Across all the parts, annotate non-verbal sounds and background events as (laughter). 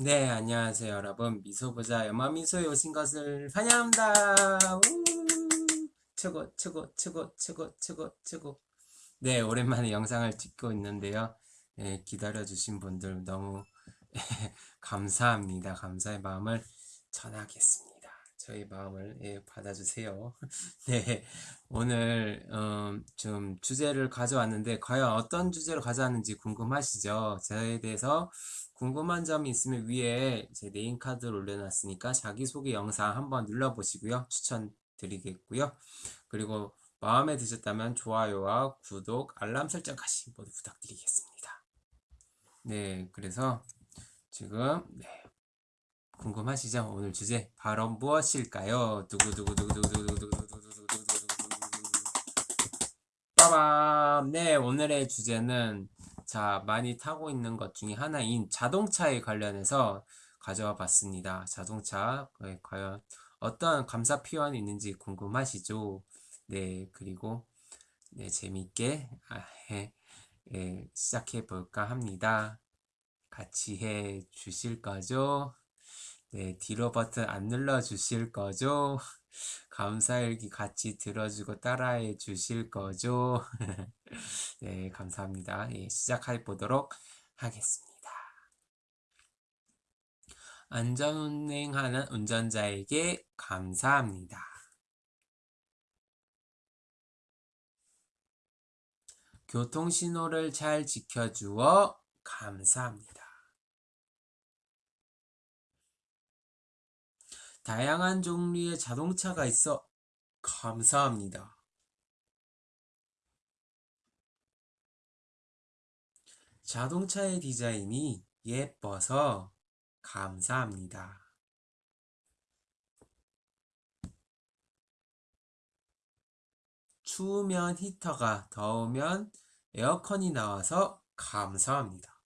네, 안녕하세요, 여러분. 미소보자 여마미소에 오신 것을 환영합니다. 우! 최고, 최고, 최고, 최고, 최고, 최고. 네, 오랜만에 영상을 찍고 있는데요. 네, 기다려주신 분들 너무 (laughs) 감사합니다. 감사의 마음을 전하겠습니다. 저희 마음을 예, 받아주세요. (laughs) 네, 오늘 음, 좀 주제를 가져왔는데 과연 어떤 주제로 가져왔는지 궁금하시죠? 저에 대해서 궁금한 점이 있으면 위에 제 네임카드를 올려놨으니까 자기소개 영상 한번 눌러보시고요. 추천드리겠고요. 그리고 마음에 드셨다면 좋아요와 구독, 알람 설정까지 모두 부탁드리겠습니다. 네, 그래서 지금 네, 궁금하시죠? 오늘 주제 바로 무엇일까요? 두구두구두구두구두구두구두구두구두구두구두구두구 빠밤! 네, 오늘의 주제는 자, 많이 타고 있는 것 중에 하나인 자동차에 관련해서 가져와 봤습니다. 자동차, 과연 어떤 감사 표현이 있는지 궁금하시죠? 네, 그리고 네, 재밌게 아, 예, 예, 시작해 볼까 합니다. 같이 해 주실 거죠? 네, 뒤로 버튼 안 눌러 주실 거죠? (laughs) 감사일기 같이 들어주고 따라해 주실 거죠? (laughs) 네, 감사합니다. 예, 시작해 보도록 하겠습니다. 안전운행하는 운전자에게 감사합니다. 교통신호를 잘 지켜주어 감사합니다. 다양한 종류의 자동차가 있어 감사합니다. 자동차의 디자인이 예뻐서 감사합니다. 추우면 히터가 더우면 에어컨이 나와서 감사합니다.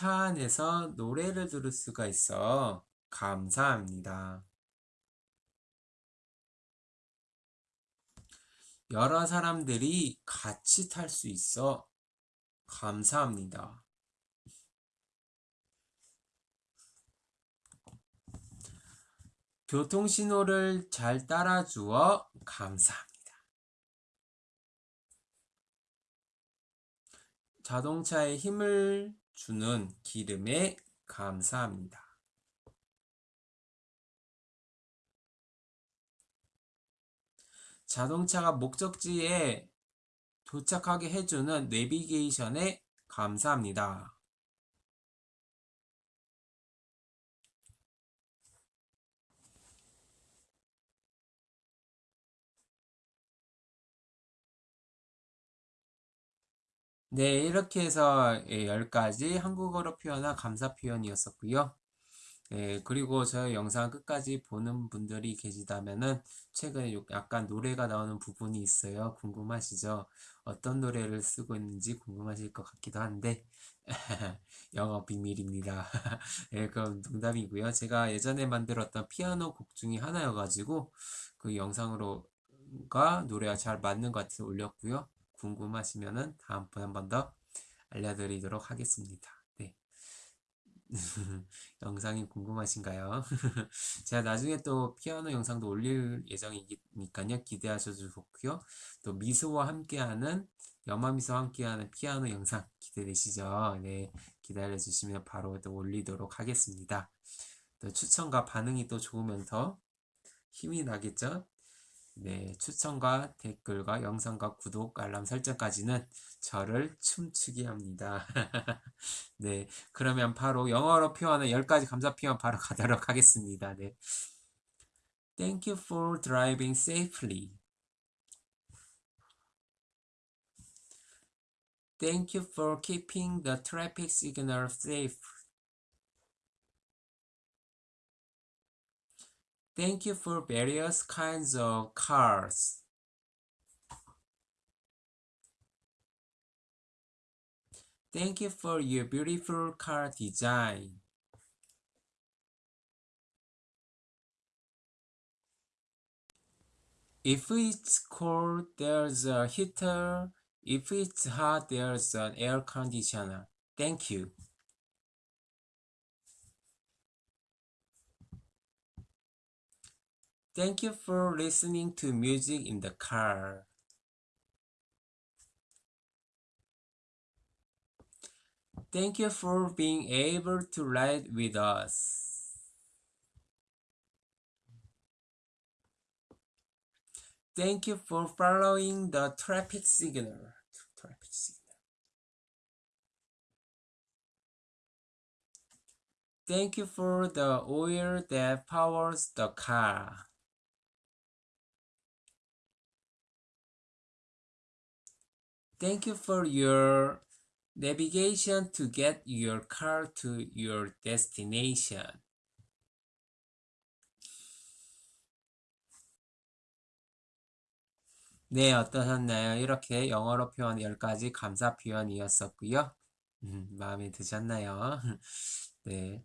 차 안에서 노래를 들을 수가 있어 감사합니다. 여러 사람들이 같이 탈 수 있어 감사합니다. 교통신호를 잘 따라주어 감사합니다. 자동차에 힘을 주는 기름에 감사합니다. 자동차가 목적지에 도착하게 해주는 내비게이션에 감사합니다. 네, 이렇게 해서 10가지 예, 한국어로 표현한 감사 표현이었었고요. 예, 그리고 저희 영상 끝까지 보는 분들이 계시다면은 최근에 약간 노래가 나오는 부분이 있어요. 궁금하시죠? 어떤 노래를 쓰고 있는지 궁금하실 것 같기도 한데 (laughs) 영어 비밀입니다. (laughs) 예, 그건 농담이고요. 제가 예전에 만들었던 피아노 곡 중에 하나여가지고 그 영상으로가 노래가 잘 맞는 것 같아서 올렸고요. 궁금하시면은 다음번에 한 번 더 알려드리도록 하겠습니다. 네. (laughs) 영상이 궁금하신가요? (laughs) 제가 나중에 또 피아노 영상도 올릴 예정이니까요. 기대하셔도 좋고요. 또 미소와 함께하는 여마미소와 함께하는 피아노 영상 기대되시죠? 네. 기다려주시면 바로 또 올리도록 하겠습니다. 또 추천과 반응이 또 좋으면 더 힘이 나겠죠? 네, 추천과 댓글과 영상과 구독, 알람 설정까지는 저를 춤추게 합니다. 네, 그러면 바로 영어로 표현한 10가지 감사 표현 바로 가도록 하겠습니다. 네. Thank you for driving safely. Thank you for keeping the traffic signal safe. Thank you for various kinds of cars. Thank you for your beautiful car design. If it's cold, there's a heater If it's hot, there's an air conditioner. Thank you. Thank you for listening to music in the car. Thank you for being able to ride with us. Thank you for following the traffic signal. Traffic signal. Thank you for the oil that powers the car. Thank you for your navigation to get your car to your destination. 네, 어떠셨나요? 이렇게 영어로 표현 10가지 감사 표현이었었고요. 음, 마음에 드셨나요? (laughs) 네,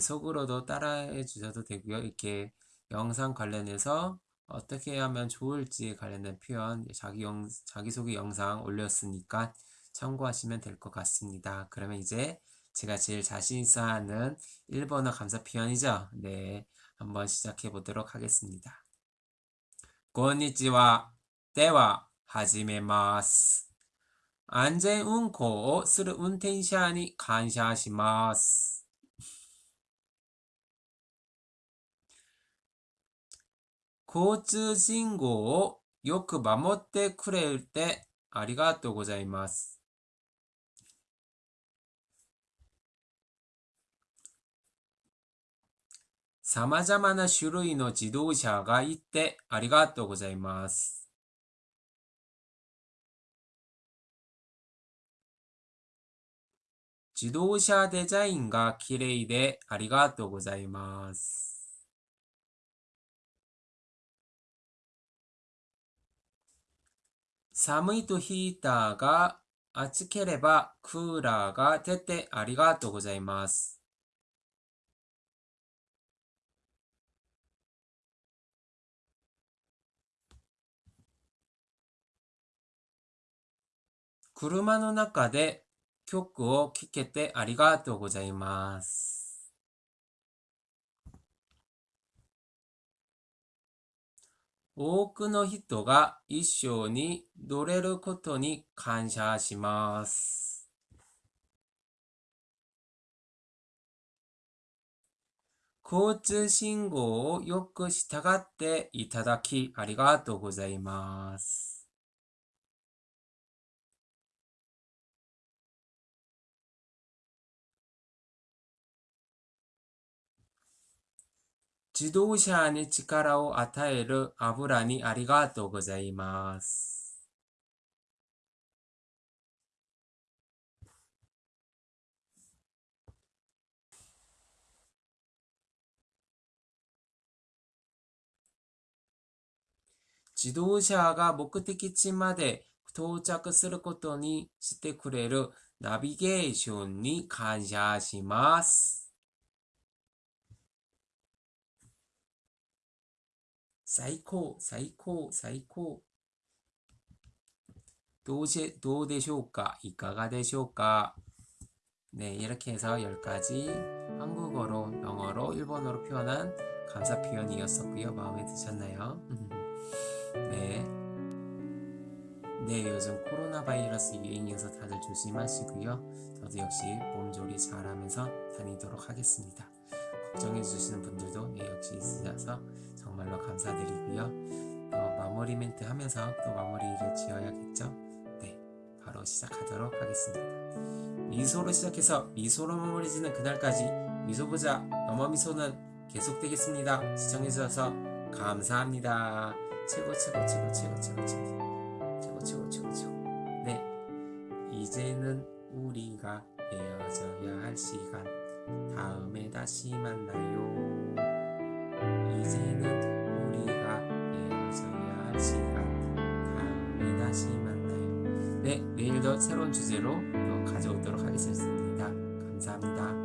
속으로도 따라해 주셔도 되고요. 이렇게 영상 관련해서 어떻게 하면 좋을지 관련된 표현, 자기 영, 자기소개 영상 올렸으니까 참고하시면 될 것 같습니다. 그러면 이제 제가 제일 자신 있어 하는 1번어 감사 표현이죠? 네, 한번 시작해 보도록 하겠습니다. こんにちは。では、始めます。安全運行をする運転者に感謝します。 交通信号をよく守ってくれてありがとうございます。様々な種類の自動車がいてありがとうございます。自動車デザインが綺麗でありがとうございます。寒いとヒーターが暑ければクーラーが出てありがとうございます。車の中で曲を聴けてありがとうございます。多くの人が一緒に乗れることに感謝します。交通信号をよく従っていただきありがとうございます。自動車に力を与える油にありがとうございます。自動車が目的地まで到着することにしてくれるナビゲーションに感謝します。 最高 最高 最高. 도시 どうでしょうか いかがでしょうか 네 이렇게 해서 10가지 한국어로 영어로 일본어로 표현한 감사 표현이었었고요. 마음에 드셨나요? (laughs) 네. 네 요즘 코로나 바이러스 유행이어서 다들 조심하시고요. 저도 역시 몸조리 잘하면서 다니도록 하겠습니다. 걱정해주시는 분들도 예, 역시 있으셔서 정말로 감사드리고요. 또 마무리 멘트 하면서 또 마무리를 지어야겠죠? 네, 바로 시작하도록 하겠습니다. 미소로 시작해서 미소로 마무리 짓는 그날까지 미소보자 너머 미소는 계속되겠습니다. 시청해주셔서 감사합니다. 최고 최고 최고 최고 최고 최고 최고 최고 최고 최고 네 이제는 우리가 헤어져야 할 시간 다음에 다시 만나요 이제는 우리가 헤어져야 할 다음에 다시 만나요 네 내일도 새로운 주제로 또 가져오도록 하겠습니다. 감사합니다